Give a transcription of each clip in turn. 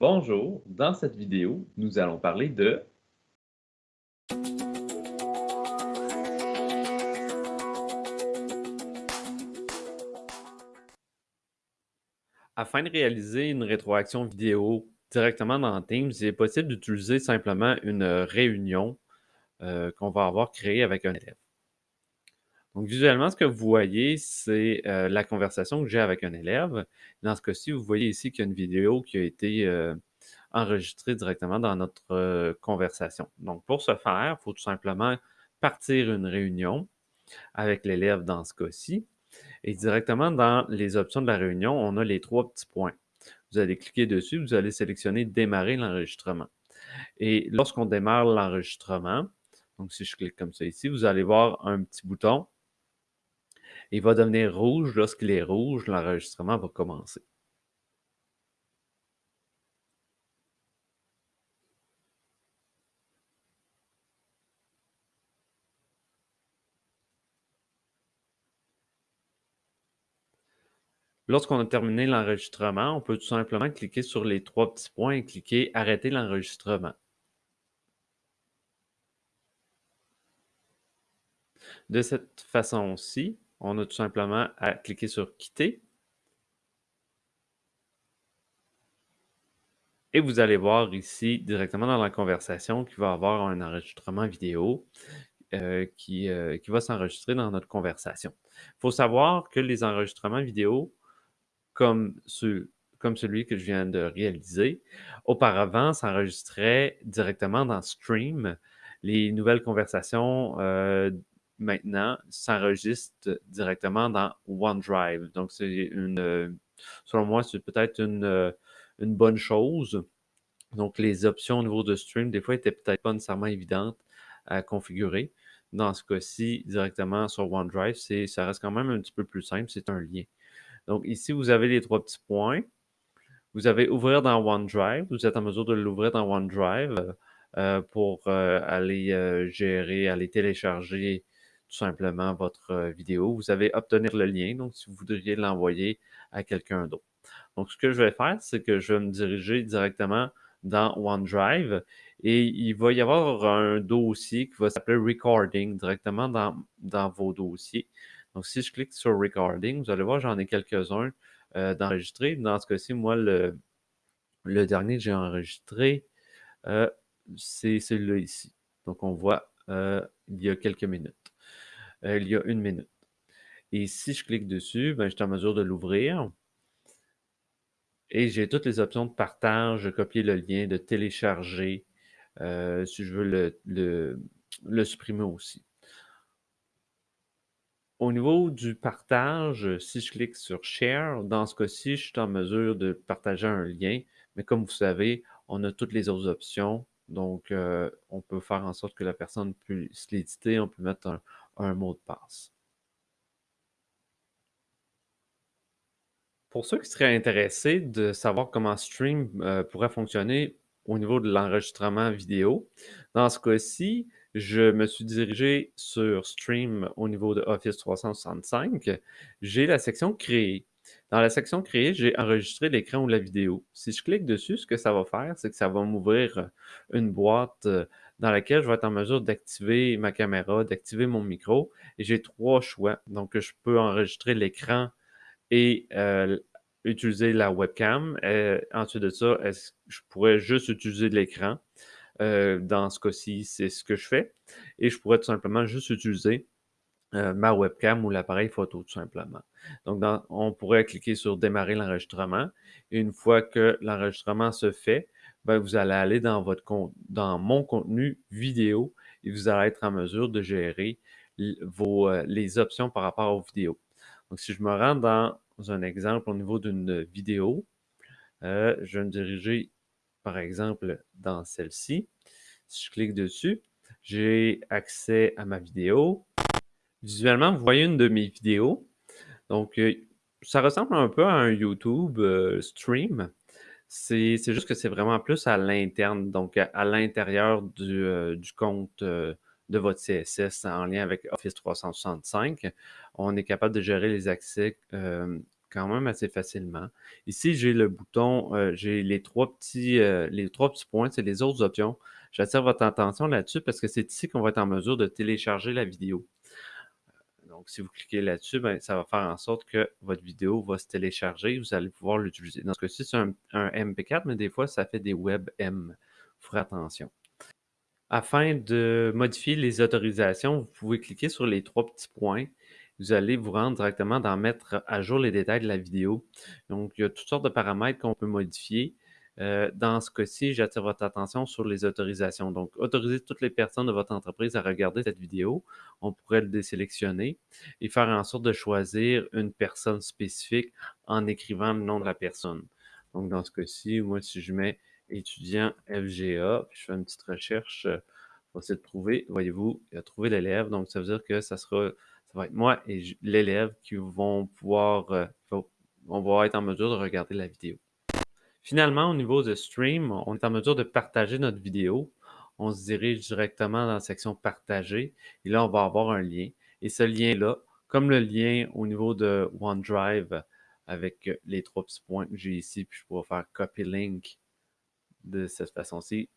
Bonjour, dans cette vidéo, nous allons parler de Afin de réaliser une rétroaction vidéo directement dans Teams, il est possible d'utiliser simplement une réunion euh, qu'on va avoir créée avec un élève. Donc, visuellement, ce que vous voyez, c'est euh, la conversation que j'ai avec un élève. Dans ce cas-ci, vous voyez ici qu'il y a une vidéo qui a été euh, enregistrée directement dans notre euh, conversation. Donc, pour ce faire, il faut tout simplement partir une réunion avec l'élève dans ce cas-ci. Et directement dans les options de la réunion, on a les trois petits points. Vous allez cliquer dessus, vous allez sélectionner « Démarrer l'enregistrement ». Et lorsqu'on démarre l'enregistrement, donc si je clique comme ça ici, vous allez voir un petit bouton il va devenir rouge. Lorsqu'il est rouge, l'enregistrement va commencer. Lorsqu'on a terminé l'enregistrement, on peut tout simplement cliquer sur les trois petits points et cliquer « Arrêter l'enregistrement ». De cette façon-ci, on a tout simplement à cliquer sur « Quitter ». Et vous allez voir ici, directement dans la conversation, qu'il va y avoir un enregistrement vidéo euh, qui, euh, qui va s'enregistrer dans notre conversation. Il faut savoir que les enregistrements vidéo, comme, celui que je viens de réaliser, auparavant s'enregistraient directement dans Stream. Les nouvelles conversations euh, maintenant s'enregistre directement dans OneDrive. Donc, c'est une, selon moi, c'est peut-être une, une, bonne chose. Donc, les options au niveau de stream, des fois, étaient peut-être pas nécessairement évidentes à configurer. Dans ce cas-ci, directement sur OneDrive, ça reste quand même un petit peu plus simple, c'est un lien. Donc, ici, vous avez les trois petits points. Vous avez ouvrir dans OneDrive. Vous êtes en mesure de l'ouvrir dans OneDrive euh, pour euh, aller euh, gérer, aller télécharger tout simplement votre vidéo. Vous avez obtenir le lien, donc si vous voudriez l'envoyer à quelqu'un d'autre. Donc, ce que je vais faire, c'est que je vais me diriger directement dans OneDrive et il va y avoir un dossier qui va s'appeler Recording directement dans, dans vos dossiers. Donc, si je clique sur Recording, vous allez voir, j'en ai quelques-uns euh. Dans ce cas-ci, moi, le, le dernier que j'ai enregistré, euh, c'est celui-là ici. Donc, on voit il y a quelques minutes. Euh, il y a une minute. Et si je clique dessus, ben, je suis en mesure de l'ouvrir. Et j'ai toutes les options de partage, de copier le lien, de télécharger, euh, si je veux le, le, supprimer aussi. Au niveau du partage, si je clique sur Share, dans ce cas-ci, je suis en mesure de partager un lien. Mais comme vous savez, on a toutes les autres options. Donc, euh, on peut faire en sorte que la personne puisse l'éditer. On peut mettre un, un mot de passe. Pour ceux qui seraient intéressés de savoir comment Stream euh, pourrait fonctionner au niveau de l'enregistrement vidéo, dans ce cas-ci, je me suis dirigé sur Stream au niveau de Office 365. J'ai la section Créer. Dans la section Créer, j'ai enregistré l'écran ou la vidéo. Si je clique dessus, ce que ça va faire, c'est que ça va m'ouvrir une boîte euh, dans laquelle je vais être en mesure d'activer ma caméra, d'activer mon micro. Et j'ai trois choix. Donc, je peux enregistrer l'écran et euh, utiliser la webcam. Euh, ensuite de ça, je pourrais juste utiliser l'écran? Euh, dans ce cas-ci, c'est ce que je fais. Et je pourrais tout simplement juste utiliser ma webcam ou l'appareil photo, tout simplement. Donc, on pourrait cliquer sur « Démarrer l'enregistrement ». Une fois que l'enregistrement se fait, ben, vous allez aller dans, votre dans mon contenu vidéo et vous allez être en mesure de gérer vos, euh, les options par rapport aux vidéos. Donc, si je me rends dans un exemple au niveau d'une vidéo, euh, je vais me diriger, par exemple, dans celle-ci. Si je clique dessus, j'ai accès à ma vidéo. Visuellement, vous voyez une de mes vidéos. Donc, euh, ça ressemble un peu à un YouTube stream. C'est juste que c'est vraiment plus à l'interne, donc à, l'intérieur du, euh, compte euh, de votre CSS en lien avec Office 365. On est capable de gérer les accès euh, quand même assez facilement. Ici, j'ai le bouton, j'ai les trois petits, les trois petits points, c'est les autres options. J'attire votre attention là-dessus parce que c'est ici qu'on va être en mesure de télécharger la vidéo. Donc, si vous cliquez là-dessus, ben, ça va faire en sorte que votre vidéo va se télécharger. Vous allez pouvoir l'utiliser. Dans ce cas-ci, c'est un, MP4, mais des fois, ça fait des WebM. Ferez attention. Afin de modifier les autorisations, vous pouvez cliquer sur les trois petits points vous allez vous rendre directement dans mettre à jour les détails de la vidéo. Donc, il y a toutes sortes de paramètres qu'on peut modifier. Euh, dans ce cas-ci, j'attire votre attention sur les autorisations. Donc, autoriser toutes les personnes de votre entreprise à regarder cette vidéo. On pourrait le désélectionner et faire en sorte de choisir une personne spécifique en écrivant le nom de la personne. Donc, dans ce cas-ci, moi, si je mets étudiant FGA, puis je fais une petite recherche euh, pour essayer de trouver, voyez-vous, il a trouvé l'élève. Donc, ça veut dire que ça sera ça va être moi et l'élève qui vont pouvoir, euh, on va être en mesure de regarder la vidéo. Finalement, au niveau de stream, on est en mesure de partager notre vidéo. On se dirige directement dans la section partager et là, on va avoir un lien. Et ce lien-là, comme le lien au niveau de OneDrive avec les trois petits points que j'ai ici, puis je pourrais faire copy link de cette façon-ci.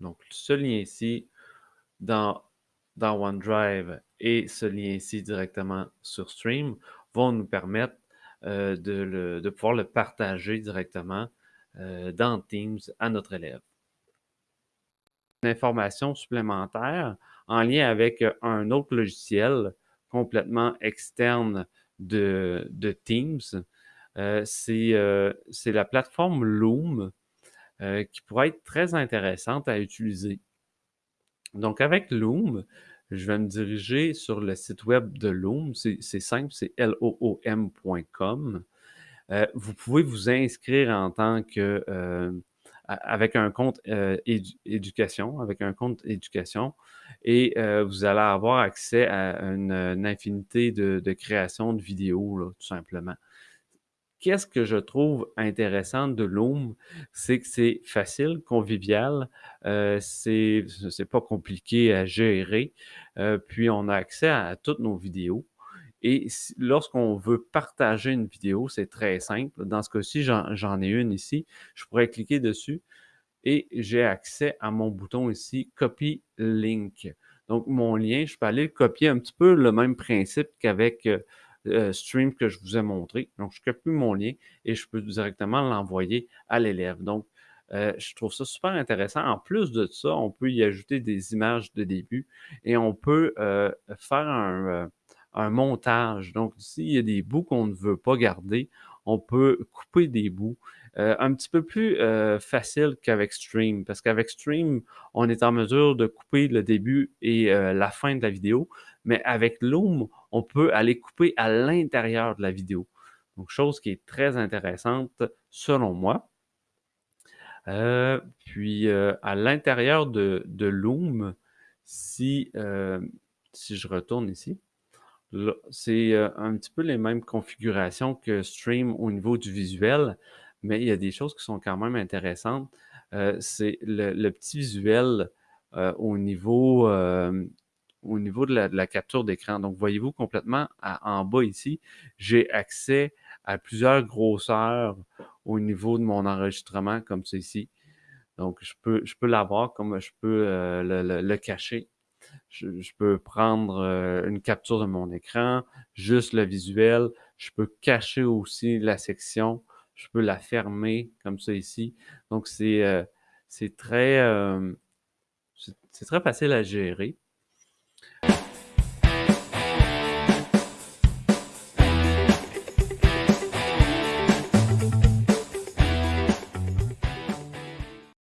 Donc, ce lien ici, dans dans OneDrive et ce lien ici directement sur Stream vont nous permettre euh, de, pouvoir le partager directement dans Teams à notre élève. Une information supplémentaire en lien avec un autre logiciel complètement externe de, Teams, euh, c'est la plateforme Loom qui pourrait être très intéressante à utiliser. Donc, avec Loom, je vais me diriger sur le site web de Loom. C'est simple, c'est loom.com. Euh, vous pouvez vous inscrire en tant que euh, avec un compte euh, éducation, avec un compte éducation, et vous allez avoir accès à une, infinité de, de créations de vidéos, tout simplement qu'est-ce que je trouve intéressant de Loom, c'est que c'est facile, convivial, euh, c'est pas compliqué à gérer, euh, puis on a accès à, toutes nos vidéos. Et lorsqu'on veut partager une vidéo, c'est très simple. Dans ce cas-ci, j'en ai une ici. Je pourrais cliquer dessus et j'ai accès à mon bouton ici, Copy Link. Donc, mon lien, je peux aller le copier un petit peu le même principe qu'avec euh, euh, stream que je vous ai montré. Donc, je copie mon lien et je peux directement l'envoyer à l'élève. Donc, euh, je trouve ça super intéressant. En plus de ça, on peut y ajouter des images de début et on peut euh, faire un, un, montage. Donc, s'il y a des bouts qu'on ne veut pas garder, on peut couper des bouts. un petit peu plus facile qu'avec Stream, parce qu'avec Stream, on est en mesure de couper le début et la fin de la vidéo, mais avec Loom, on peut aller couper à l'intérieur de la vidéo. Donc, chose qui est très intéressante selon moi. Euh, puis, euh, à l'intérieur de, Loom, si, euh, si je retourne ici, c'est un petit peu les mêmes configurations que Stream au niveau du visuel, mais il y a des choses qui sont quand même intéressantes. c'est le, petit visuel au niveau au niveau de la, capture d'écran. Donc, voyez-vous complètement en bas ici, j'ai accès à plusieurs grosseurs au niveau de mon enregistrement comme ceci. Donc, je peux, je peux l'avoir comme je peux euh, le, cacher. Je, peux prendre euh, une capture de mon écran, juste le visuel. Je peux cacher aussi la section. Je peux la fermer comme ça ici. Donc, c'est euh, très, c'est très facile à gérer.